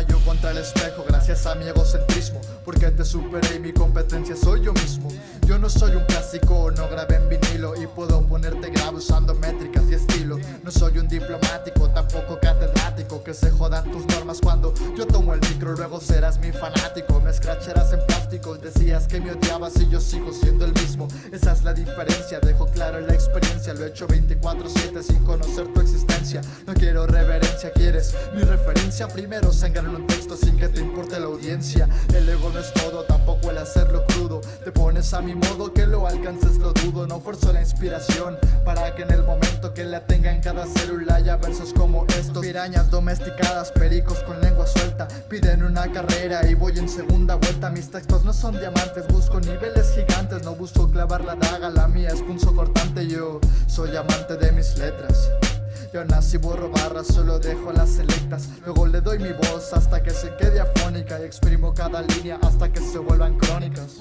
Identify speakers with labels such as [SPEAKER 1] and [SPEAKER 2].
[SPEAKER 1] batallo contra el espejo gracias a mi egocentrismo Porque te superé y mi competencia soy yo mismo. Yo no soy un clásico, no grabé en vinilo Y puedo ponerte grave usando métricas y estilo. No soy un diplomático, tampoco católico que se jodan tus normas cuando yo tomo el micro Luego serás mi fanático, me escracharás en plástico Decías que me odiabas y yo sigo siendo el mismo. Esa es la diferencia, dejo claro la experiencia Lo he hecho 24-7 sin conocer tu existencia. No quiero reverencia, quieres mi referencia. Primero sangrar un texto sin que te importe la audiencia. El ego no es todo, tampoco el hacerlo crudo. Te pones a mi modo, que lo alcances lo dudo. No forzo la inspiración para que en el momento que la tenga en cada célula haya versos como estos. Pirañas domesticadas, pericos con lengua suelta. Piden una carrera y voy en segunda vuelta. Mis textos no son diamantes, busco niveles gigantes. No busco clavar la daga, la mía es punzo cortante. Yo soy amante de mis letras. Yo nací borro barras, solo dejo las selectas. Luego le doy mi voz hasta que se quede afónica Y exprimo cada línea hasta que se vuelvan crónicas